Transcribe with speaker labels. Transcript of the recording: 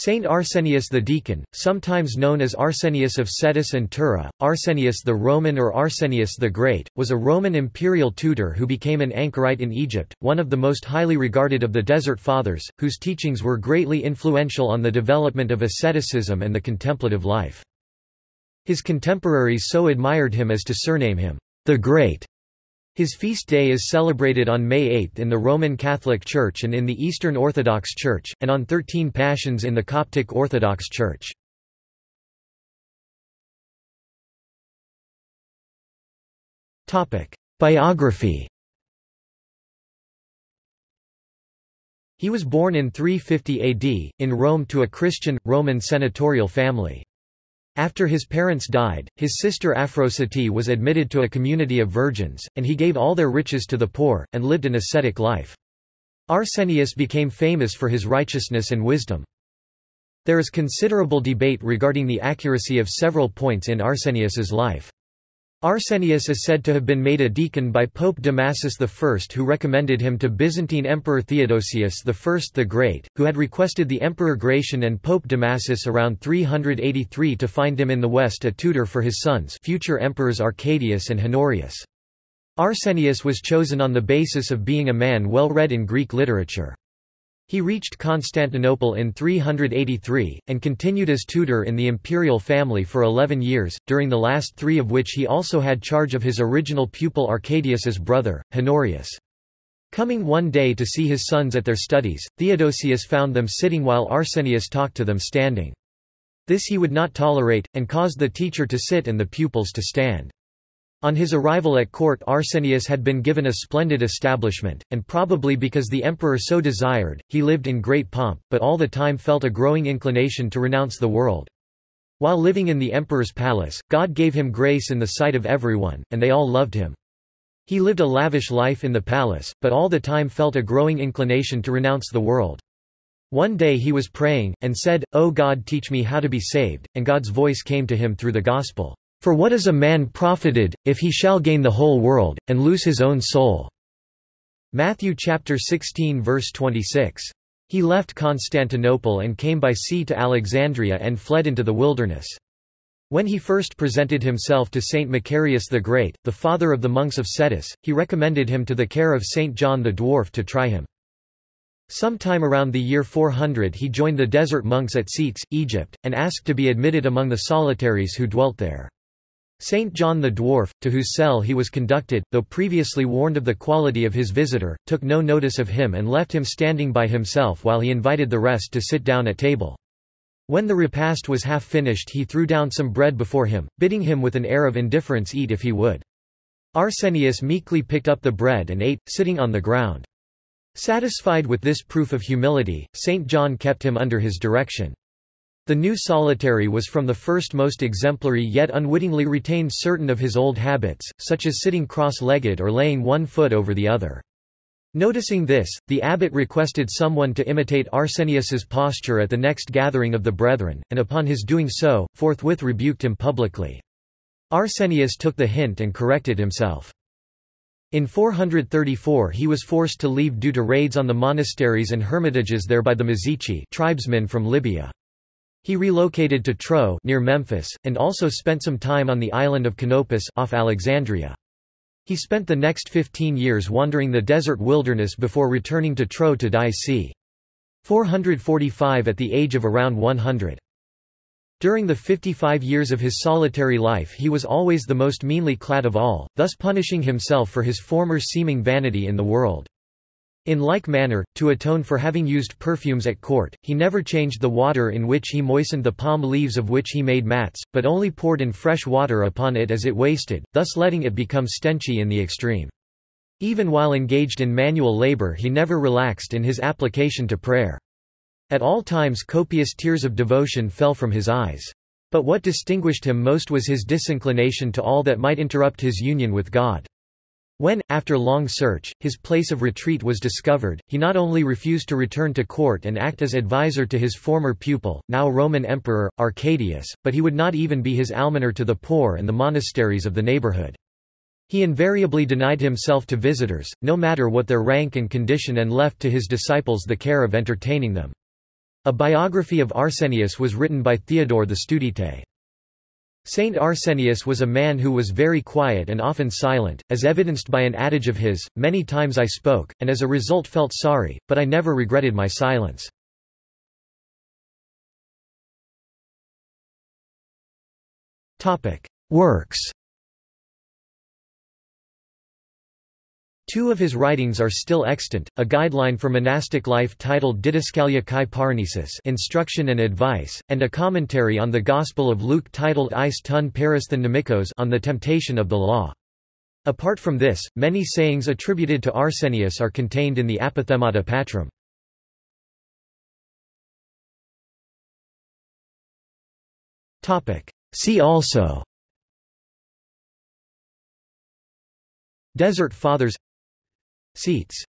Speaker 1: Saint Arsenius the Deacon, sometimes known as Arsenius of Scetis and Tura, Arsenius the Roman or Arsenius the Great, was a Roman imperial tutor who became an anchorite in Egypt, one of the most highly regarded of the Desert Fathers, whose teachings were greatly influential on the development of asceticism and the contemplative life. His contemporaries so admired him as to surname him, the Great. His feast day is celebrated on May 8 in the Roman Catholic Church and in the Eastern Orthodox Church, and on 13 Pashons in the Coptic Orthodox Church. Biography He was born in 350 AD, in Rome to a Christian, Roman senatorial family. After his parents died, his sister Aphrodite was admitted to a community of virgins, and he gave all their riches to the poor, and lived an ascetic life. Arsenius became famous for his righteousness and wisdom. There is considerable debate regarding the accuracy of several points in Arsenius's life. Arsenius is said to have been made a deacon by Pope Damasus I who recommended him to Byzantine Emperor Theodosius I the Great, who had requested the Emperor Gratian and Pope Damasus around 383 to find him in the west a tutor for his sons future emperors Arcadius and Honorius. Arsenius was chosen on the basis of being a man well read in Greek literature. He reached Constantinople in 383, and continued as tutor in the imperial family for eleven years, during the last three of which he also had charge of his original pupil Arcadius's brother, Honorius. Coming one day to see his sons at their studies, Theodosius found them sitting while Arsenius talked to them standing. This he would not tolerate, and caused the teacher to sit and the pupils to stand. On his arrival at court Arsenius had been given a splendid establishment, and probably because the emperor so desired, he lived in great pomp, but all the time felt a growing inclination to renounce the world. While living in the emperor's palace, God gave him grace in the sight of everyone, and they all loved him. He lived a lavish life in the palace, but all the time felt a growing inclination to renounce the world. One day he was praying, and said, O God teach me how to be saved, and God's voice came to him through the gospel. For what is a man profited, if he shall gain the whole world, and lose his own soul?" Matthew chapter 16 verse 26. He left Constantinople and came by sea to Alexandria and fled into the wilderness. When he first presented himself to Saint Macarius the Great, the father of the monks of Scetis, he recommended him to the care of Saint John the Dwarf to try him. Sometime around the year 400 he joined the desert monks at Scetis, Egypt, and asked to be admitted among the solitaries who dwelt there. Saint John the Dwarf, to whose cell he was conducted, though previously warned of the quality of his visitor, took no notice of him and left him standing by himself while he invited the rest to sit down at table. When the repast was half finished he threw down some bread before him, bidding him with an air of indifference eat if he would. Arsenius meekly picked up the bread and ate, sitting on the ground. Satisfied with this proof of humility, St. John kept him under his direction. The new solitary was from the first most exemplary yet unwittingly retained certain of his old habits, such as sitting cross-legged or laying one foot over the other. Noticing this, the abbot requested someone to imitate Arsenius's posture at the next gathering of the brethren, and upon his doing so, forthwith rebuked him publicly. Arsenius took the hint and corrected himself. In 434 he was forced to leave due to raids on the monasteries and hermitages there by the Mazichi tribesmen from Libya. He relocated to Tro near Memphis, and also spent some time on the island of Canopus off Alexandria. He spent the next 15 years wandering the desert wilderness before returning to Tro to die c. 445 at the age of around 100. During the 55 years of his solitary life he was always the most meanly clad of all, thus punishing himself for his former seeming vanity in the world. In like manner, to atone for having used perfumes at court, he never changed the water in which he moistened the palm leaves of which he made mats, but only poured in fresh water upon it as it wasted, thus letting it become stenchy in the extreme. Even while engaged in manual labor he never relaxed in his application to prayer. At all times copious tears of devotion fell from his eyes. But what distinguished him most was his disinclination to all that might interrupt his union with God. When, after long search, his place of retreat was discovered, he not only refused to return to court and act as advisor to his former pupil, now Roman Emperor, Arcadius, but he would not even be his almoner to the poor and the monasteries of the neighborhood. He invariably denied himself to visitors, no matter what their rank and condition and left to his disciples the care of entertaining them. A biography of Arsenius was written by Theodore the Studite. Saint Arsenius was a man who was very quiet and often silent, as evidenced by an adage of his, many times I spoke, and as a result felt sorry, but I never regretted my silence. Works Two of his writings are still extant, a guideline for monastic life titled Didascalia kai Parnesis Instruction and Advice, and a commentary on the Gospel of Luke titled Eis tun Paristhan Nemikos on the temptation of the law. Apart from this, many sayings attributed to Arsenius are contained in the Apophthegmata Patrum. See also Desert Fathers Scetis